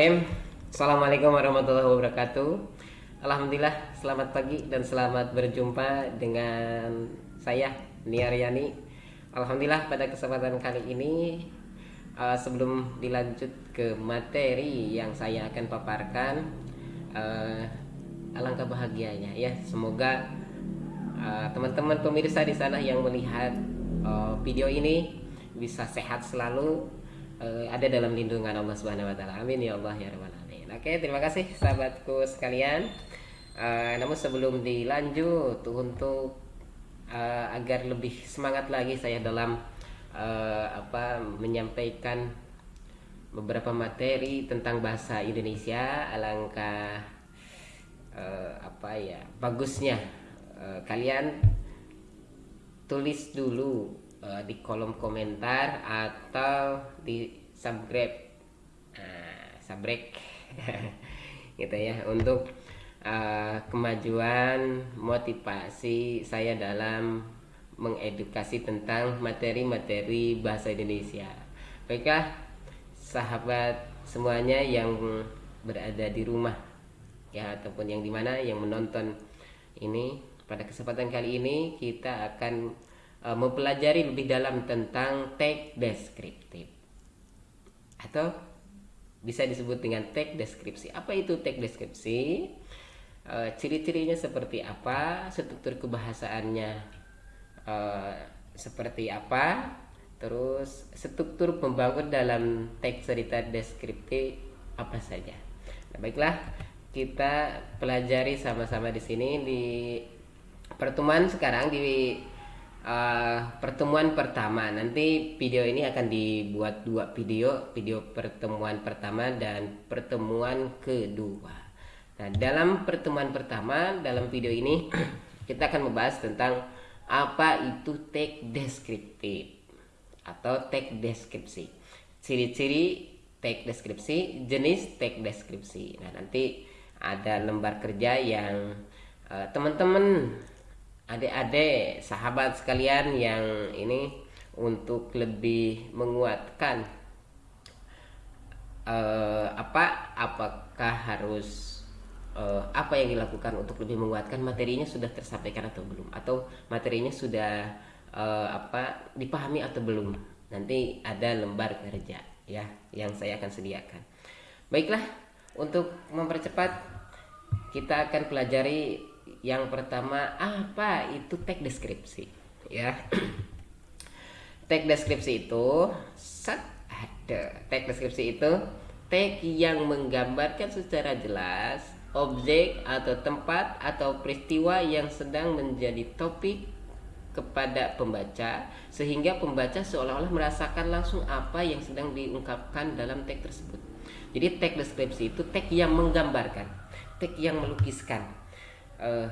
Bismillahirrahmanirrahim. Assalamualaikum warahmatullahi wabarakatuh. Alhamdulillah selamat pagi dan selamat berjumpa dengan saya Nia Riani. Alhamdulillah pada kesempatan kali ini uh, Sebelum dilanjut ke materi yang saya akan paparkan uh, Alangkah bahagianya ya. Semoga uh, teman-teman uh, pemirsa di sana yang melihat uh, video ini Bisa sehat selalu uh, ada dalam lindungan Allah Subhanahu wa taala. Amin ya Allah ya rabbal alamin. Oke, terima kasih sahabatku sekalian. Uh, namun sebelum dilanjut untuk uh, agar lebih semangat lagi saya dalam uh, apa menyampaikan beberapa materi tentang bahasa Indonesia alangkah uh, apa ya bagusnya uh, kalian tulis dulu uh, di kolom komentar atau di subscribe uh, subscribe gitu ya untuk uh, kemajuan motivasi saya dalam mengedukasi tentang materi-materi bahasa Indonesia. Baiklah sahabat semuanya yang berada di rumah ya ataupun yang di mana yang menonton ini pada kesempatan kali ini kita akan uh, mempelajari lebih dalam tentang tag deskriptif atau bisa disebut dengan tag deskripsi. Apa itu tag deskripsi? Uh, ciri-cirinya seperti apa? Struktur kebahasaannya uh, seperti apa? Terus struktur pembangun dalam tag cerita deskriptif apa saja? Nah, baiklah kita pelajari sama-sama di sini di pertemuan sekarang di uh, pertemuan pertama. Nanti video ini akan dibuat dua video. Video pertemuan pertama dan pertemuan kedua. Nah dalam pertemuan pertama dalam video ini kita akan membahas tentang apa itu tag deskriptif atau tag deskripsi. Ciri-ciri tag deskripsi jenis tag deskripsi. Nah nanti ada lembar kerja yang uh, teman-teman adik-adik sahabat sekalian yang ini untuk lebih menguatkan uh, apa apakah harus uh, apa yang dilakukan untuk lebih menguatkan? Materinya sudah tersampaikan atau belum? Atau materinya sudah uh, apa dipahami atau belum? Nanti ada lembar kerja ya yang saya akan sediakan. Baiklah untuk mempercepat kita akan pelajari yang pertama apa itu tag deskripsi? Ya. Tag deskripsi itu set ada. Tag deskripsi itu tag yang menggambarkan secara jelas objek atau tempat atau peristiwa yang sedang menjadi topik kepada pembaca sehingga pembaca seolah-olah merasakan langsung apa yang sedang diungkapkan dalam tag tersebut. Jadi tag deskripsi itu tag yang menggambarkan, tag yang melukiskan uh,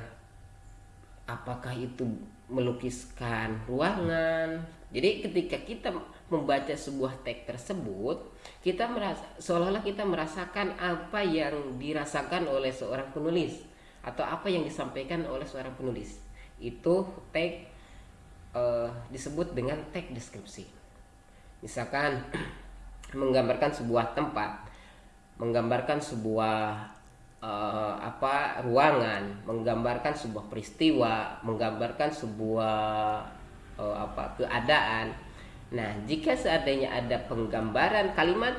apakah itu melukiskan ruangan? Jadi ketika kita membaca sebuah teks tersebut kita merasa seolah-olah kita merasakan apa yang dirasakan oleh seorang penulis atau apa yang disampaikan oleh seorang penulis. Itu tag uh, disebut dengan tag deskripsi. Misalkan menggambarkan sebuah tempat menggambarkan sebuah uh, apa ruangan menggambarkan sebuah peristiwa menggambarkan sebuah uh, apa keadaan. Nah jika seandainya ada penggambaran kalimat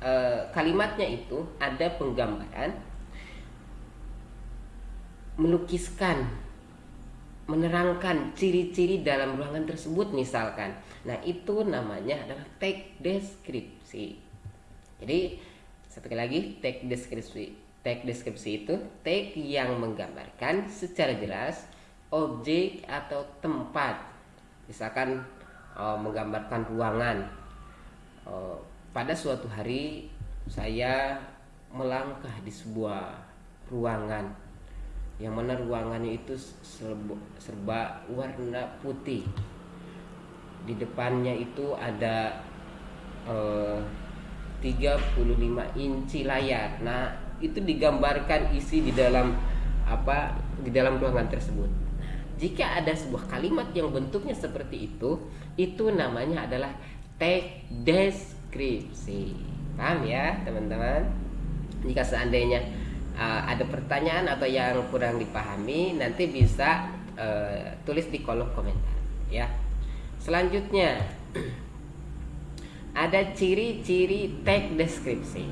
uh, kalimatnya itu ada penggambaran melukiskan menerangkan ciri-ciri dalam ruangan tersebut misalkan. Nah itu namanya adalah tag deskripsi. Jadi satu lagi tag deskripsi tag deskripsi itu tag yang menggambarkan secara jelas objek atau tempat. Misalkan uh, menggambarkan ruangan. Uh, pada suatu hari saya melangkah di sebuah ruangan yang mana ruangannya itu serba, serba warna putih. Di depannya itu ada uh, 35 inci layar. Nah, itu digambarkan isi di dalam apa di dalam ruangan tersebut. Jika ada sebuah kalimat yang bentuknya seperti itu, itu namanya adalah tag deskripsi. paham ya teman-teman jika seandainya uh, ada pertanyaan atau yang kurang dipahami nanti bisa uh, tulis di kolom komentar ya selanjutnya ada ciri-ciri tag deskripsi.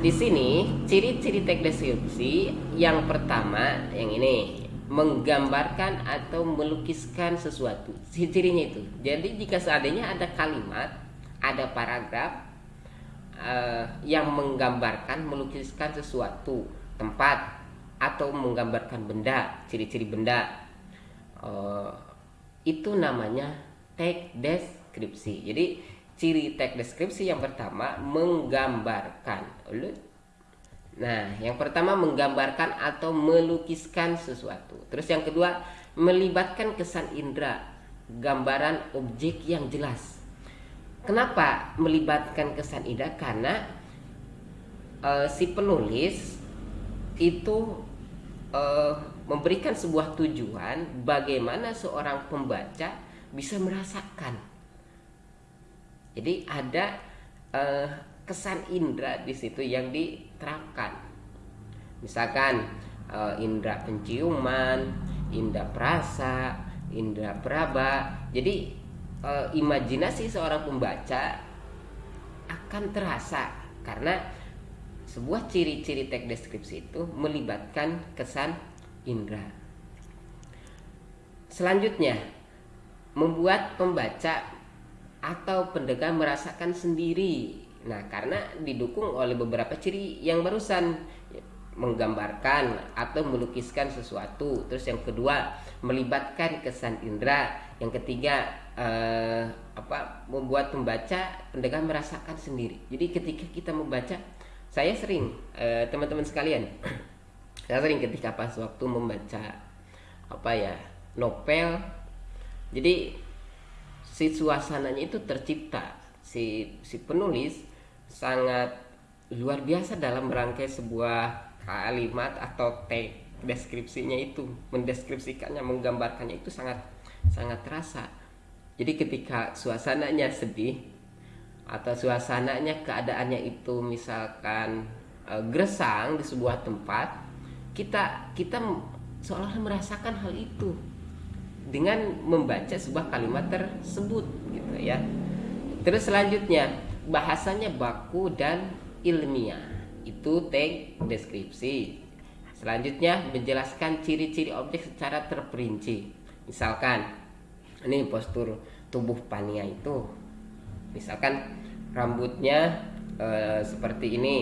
Di sini ciri-ciri tag deskripsi yang pertama yang ini menggambarkan atau melukiskan sesuatu. Cirinya itu. Jadi jika seandainya ada kalimat ada paragraf uh, yang menggambarkan melukiskan sesuatu tempat atau menggambarkan benda ciri-ciri benda uh, itu namanya tag deskripsi jadi ciri tag deskripsi yang pertama menggambarkan nah yang pertama menggambarkan atau melukiskan sesuatu terus yang kedua melibatkan kesan indera gambaran objek yang jelas Kenapa melibatkan kesan indah? Karena uh, si penulis itu uh, memberikan sebuah tujuan bagaimana seorang pembaca bisa merasakan. Jadi ada uh, kesan indera di situ yang diterapkan. Misalkan uh, indera penciuman, indera perasa, indera peraba. Jadi uh, imajinasi seorang pembaca akan terasa karena sebuah ciri-ciri teks deskripsi itu melibatkan kesan indera. Selanjutnya, membuat pembaca atau pendengar merasakan sendiri. Nah, karena didukung oleh beberapa ciri yang barusan menggambarkan atau melukiskan sesuatu. Terus yang kedua, melibatkan kesan indera. Yang ketiga, uh, apa membuat pembaca pendengar merasakan sendiri. Jadi ketika kita membaca, saya sering uh, teman-teman sekalian, saya sering ketika pas waktu membaca apa ya novel, jadi si suasananya itu tercipta, si si penulis sangat luar biasa dalam merangkai sebuah kalimat atau teks deskripsinya itu mendeskripsikannya menggambarkannya itu sangat sangat terasa. Jadi ketika suasananya sedih atau suasananya keadaannya itu misalkan e, gersang di sebuah tempat, kita kita seolah merasakan hal itu dengan membaca sebuah kalimat tersebut gitu ya. Terus selanjutnya bahasanya baku dan ilmiah. Itu tag deskripsi. Selanjutnya menjelaskan ciri-ciri objek secara terperinci. Misalkan ini postur tubuh pania itu misalkan rambutnya uh, seperti ini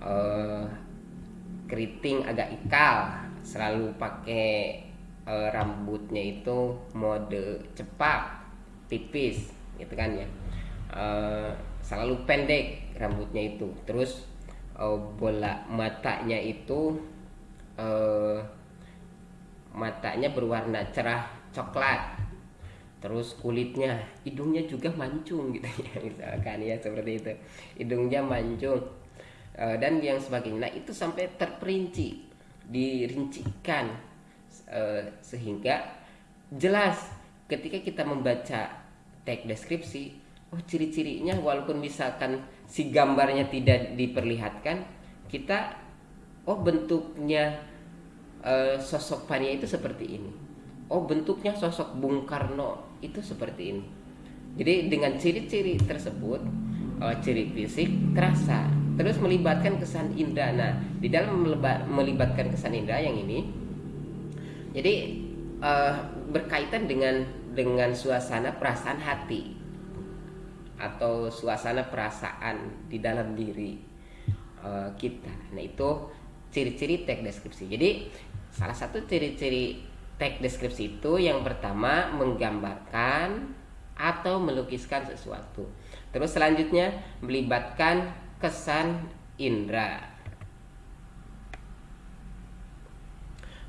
uh, keriting agak ikal selalu pakai uh, rambutnya itu mode cepat tipis gitu kan ya. Uh, selalu pendek rambutnya itu. Terus uh, bola matanya itu uh, matanya berwarna cerah coklat. Terus kulitnya hidungnya juga mancung gitu ya misalkan ya seperti itu. Hidungnya mancung. E, dan yang sebagainya. Nah itu sampai terperinci dirincikan e, sehingga jelas ketika kita membaca teks deskripsi oh ciri-cirinya walaupun misalkan si gambarnya tidak diperlihatkan kita oh bentuknya e, sosok pania itu seperti ini. Oh bentuknya sosok Bung Karno itu seperti ini. Jadi dengan ciri-ciri tersebut uh, ciri fisik terasa terus melibatkan kesan indra nah di dalam melibatkan kesan indra yang ini jadi uh, berkaitan dengan dengan suasana perasaan hati atau suasana perasaan di dalam diri uh, kita nah itu ciri-ciri teks deskripsi jadi salah satu ciri-ciri teks deskripsi itu yang pertama menggambarkan atau melukiskan sesuatu. Terus selanjutnya melibatkan kesan indera.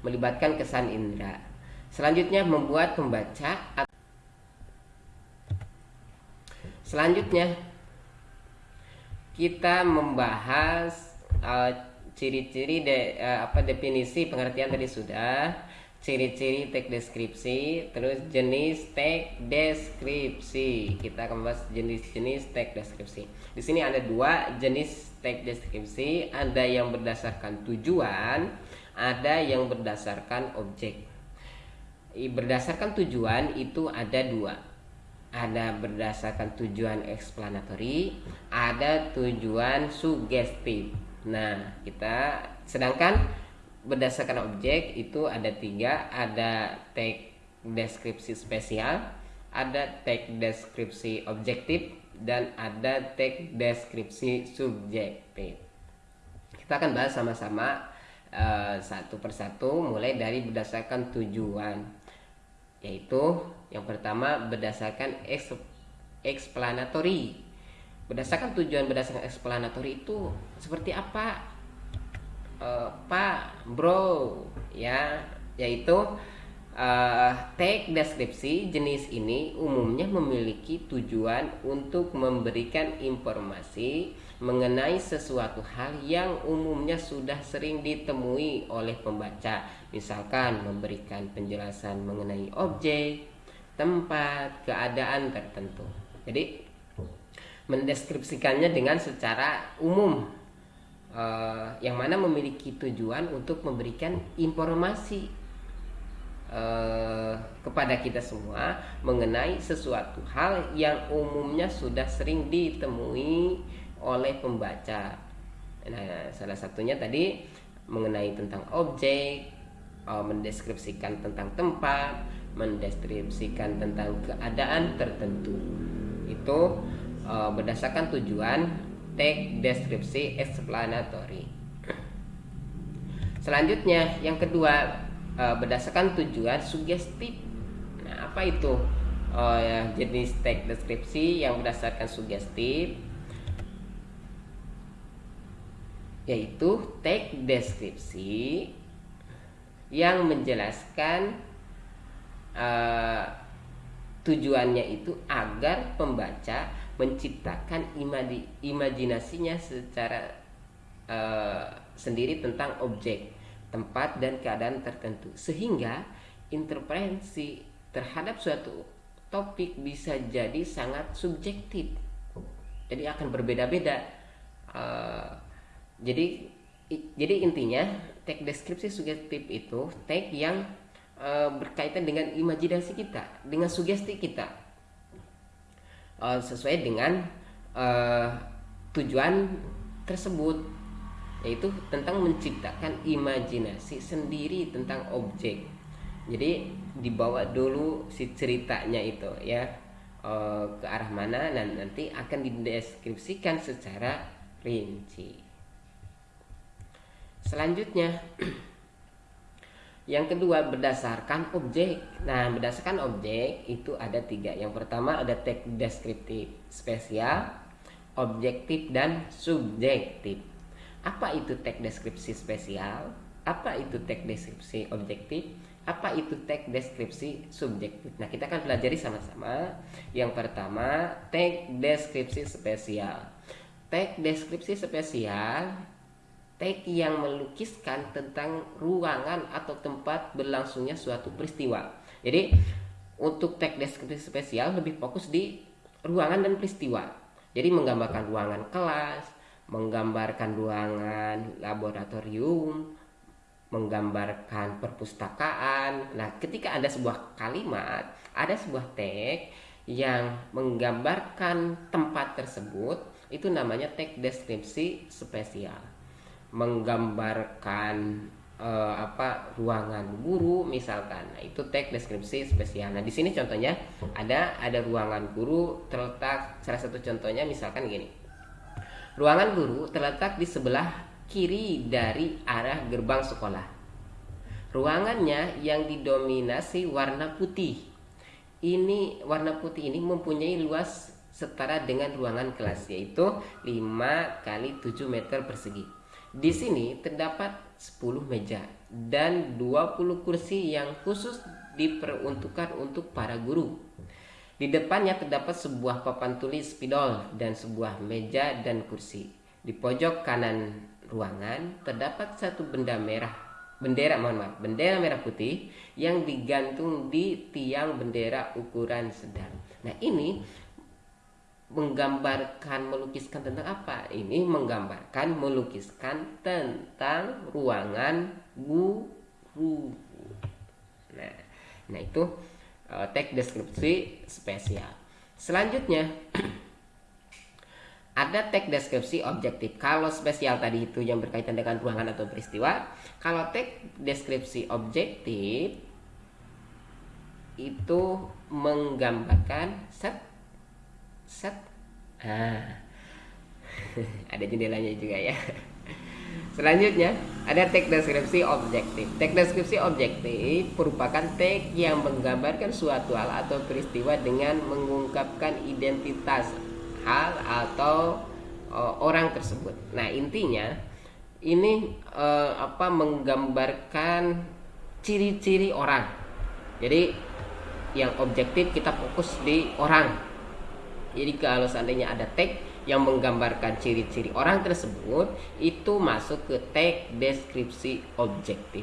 Melibatkan kesan indera. Selanjutnya membuat pembaca Selanjutnya kita membahas uh, ciri-ciri uh, de, uh, apa definisi pengertian tadi sudah ciri-ciri teks deskripsi, terus jenis teks deskripsi. Kita akan bahas jenis-jenis teks deskripsi. Di sini ada dua jenis teks deskripsi, ada yang berdasarkan tujuan, ada yang berdasarkan objek. Berdasarkan tujuan itu ada dua. Ada berdasarkan tujuan eksplanatori, ada tujuan sugestif. Nah, kita sedangkan berdasarkan objek itu ada tiga ada tag deskripsi spesial ada tag deskripsi objektif dan ada tag deskripsi subjektif kita akan bahas sama-sama uh, satu persatu mulai dari berdasarkan tujuan. Yaitu yang pertama berdasarkan explanatory berdasarkan tujuan berdasarkan explanatory itu seperti apa? Uh, Pak Bro ya. Yaitu uh, tag deskripsi jenis ini umumnya memiliki tujuan untuk memberikan informasi mengenai sesuatu hal yang umumnya sudah sering ditemui oleh pembaca. Misalkan memberikan penjelasan mengenai objek tempat keadaan tertentu. Jadi mendeskripsikannya dengan secara umum. Uh, yang mana memiliki tujuan untuk memberikan informasi uh, kepada kita semua mengenai sesuatu hal yang umumnya sudah sering ditemui oleh pembaca. Nah, salah satunya tadi mengenai tentang objek, uh, mendeskripsikan tentang tempat, mendeskripsikan tentang keadaan tertentu. Itu uh, berdasarkan tujuan teks deskripsi explanatory. Selanjutnya yang kedua eh, berdasarkan tujuan sugestif. Nah, apa itu? Oh ya, jenis teks deskripsi yang berdasarkan sugestif yaitu teks deskripsi yang menjelaskan uh, tujuannya itu agar pembaca menciptakan imajinasinya secara uh, sendiri tentang objek, tempat dan keadaan tertentu sehingga interpretasi terhadap suatu topik bisa jadi sangat subjektif. Jadi akan berbeda-beda. Uh, jadi jadi intinya teks deskripsi subjektif itu teks yang uh, berkaitan dengan imajinasi kita, dengan sugesti kita uh, sesuai dengan uh, tujuan tersebut yaitu tentang menciptakan imajinasi sendiri tentang objek jadi dibawa dulu si ceritanya itu ya uh, ke arah mana dan nanti akan dideskripsikan secara rinci selanjutnya Yang kedua berdasarkan objek. Nah berdasarkan objek itu ada tiga. Yang pertama ada teks deskriptif spesial, objektif dan subjektif. Apa itu teks deskripsi spesial? Apa itu teks deskripsi objektif? Apa itu teks deskripsi subjektif? Nah kita akan pelajari sama-sama. Yang pertama teks deskripsi spesial. Teks deskripsi spesial teks yang melukiskan tentang ruangan atau tempat berlangsungnya suatu peristiwa. Jadi untuk teks deskripsi spesial lebih fokus di ruangan dan peristiwa. Jadi menggambarkan ruangan kelas, menggambarkan ruangan laboratorium, menggambarkan perpustakaan. Nah, ketika ada sebuah kalimat, ada sebuah teks yang menggambarkan tempat tersebut, itu namanya teks deskripsi spesial. Menggambarkan uh, apa ruangan guru misalkan. Nah itu teks deskripsi spesial. Nah di sini contohnya ada ada ruangan guru terletak salah satu contohnya misalkan gini ruangan guru terletak di sebelah kiri dari arah gerbang sekolah. Ruangannya yang didominasi warna putih. Ini warna putih ini mempunyai luas setara dengan ruangan kelas yaitu 5 kali 7 meter persegi. Di sini terdapat 10 meja dan 20 kursi yang khusus diperuntukkan untuk para guru. Di depannya terdapat sebuah papan tulis spidol dan sebuah meja dan kursi. Di pojok kanan ruangan terdapat satu benda merah bendera mohon maaf bendera merah putih yang digantung di tiang bendera ukuran sedang. Nah ini menggambarkan melukiskan tentang apa? Ini menggambarkan melukiskan tentang ruangan guru. Nah nah itu uh, teks deskripsi spesial. Selanjutnya ada teks deskripsi objektif. Kalau spesial tadi itu yang berkaitan dengan ruangan atau peristiwa, kalau teks deskripsi objektif itu menggambarkan set set ah. Ada jendelanya juga ya selanjutnya ada teks deskripsi objektif teks deskripsi objektif merupakan teks yang menggambarkan suatu hal atau peristiwa dengan mengungkapkan identitas hal atau uh, orang tersebut. Nah, intinya ini uh, apa menggambarkan ciri-ciri orang. Jadi yang objektif kita fokus di orang. Jadi kalau seandainya ada tag yang menggambarkan ciri-ciri orang tersebut itu masuk ke tag deskripsi objektif.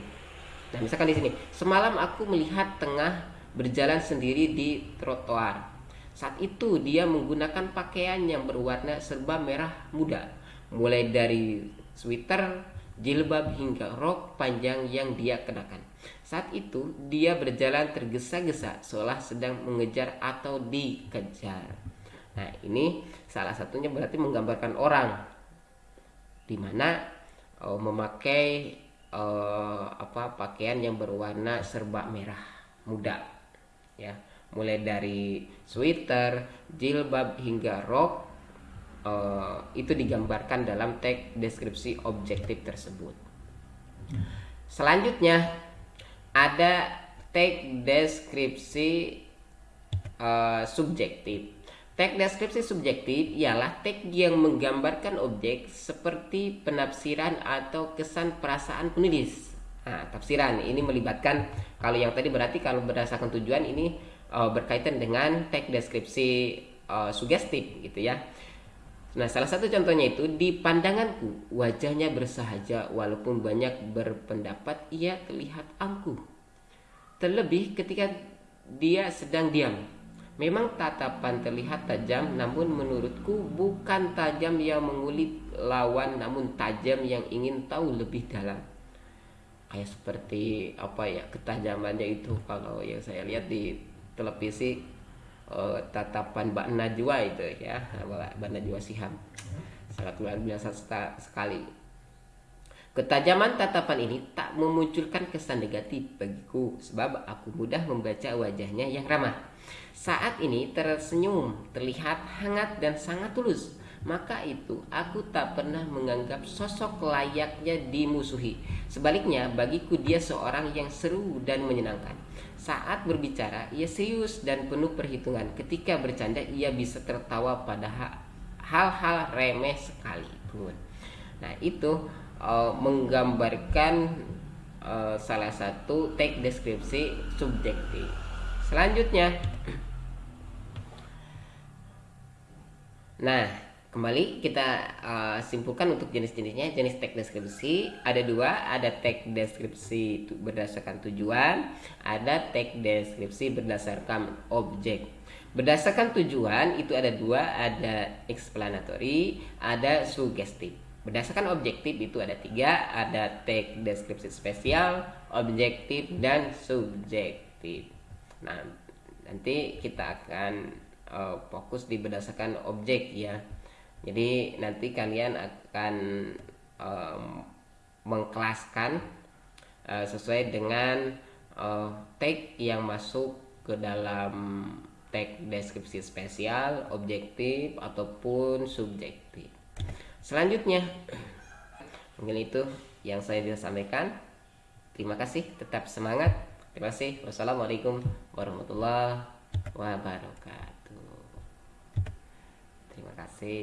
Nah, misalkan di sini, semalam aku melihat tengah berjalan sendiri di trotoar saat itu dia menggunakan pakaian yang berwarna serba merah muda, mulai dari sweater, jilbab hingga rok panjang yang dia kenakan. Saat itu dia berjalan tergesa-gesa seolah sedang mengejar atau dikejar. Nah, ini salah satunya berarti menggambarkan orang di mana oh, memakai oh, apa pakaian yang berwarna serba merah muda ya mulai dari sweater, jilbab hingga rok uh, itu digambarkan dalam teks deskripsi objektif tersebut. Selanjutnya ada teks deskripsi uh, subjektif. Teks deskripsi subjektif ialah teks yang menggambarkan objek seperti penafsiran atau kesan perasaan penulis. Nah, tafsiran ini melibatkan kalau yang tadi berarti kalau berdasarkan tujuan ini uh, berkaitan dengan teks deskripsi uh, sugestif gitu ya. Nah, salah satu contohnya itu di pandanganku wajahnya bersahaja walaupun banyak berpendapat ia terlihat angkuh. Terlebih ketika dia sedang diam. Memang tatapan terlihat tajam namun menurutku bukan tajam yang mengulik lawan namun tajam yang ingin tahu lebih dalam. Kayak seperti apa ya ketajamannya itu. Kalau yang saya lihat di televisi uh, tatapan Mbak Najwa itu ya Mbak Najwa Siham. Sangat luar biasa sekali Ketajaman tatapan ini tak memunculkan kesan negatif bagiku sebab aku mudah membaca wajahnya yang ramah. Saat ini tersenyum, terlihat hangat dan sangat tulus. Maka itu aku tak pernah menganggap sosok layaknya dimusuhi. Sebaliknya bagiku dia seorang yang seru dan menyenangkan. Saat berbicara, ia serius dan penuh perhitungan. Ketika bercanda, ia bisa tertawa pada hal-hal remeh sekalipun. Nah, itu uh, menggambarkan uh, salah satu teks deskripsi subjektif. Selanjutnya, nah Kembali kita uh, simpulkan untuk jenis-jenisnya. Jenis teks deskripsi ada dua, ada teks deskripsi berdasarkan tujuan, ada teks deskripsi berdasarkan objek. Berdasarkan tujuan itu ada dua, ada explanatory, ada sugestif. Berdasarkan objektif itu ada tiga, ada teks deskripsi spesial, objektif, dan subjektif. Nah, nanti kita akan uh, fokus di berdasarkan objek ya jadi nanti kalian akan um, mengkelaskan uh, sesuai dengan uh, tag yang masuk ke dalam tag deskripsi spesial, objektif ataupun subjektif. Selanjutnya, mungkin itu yang saya bisa sampaikan. Terima kasih, tetap semangat. Terima kasih. Wassalamualaikum warahmatullahi wabarakatuh. Terima kasih.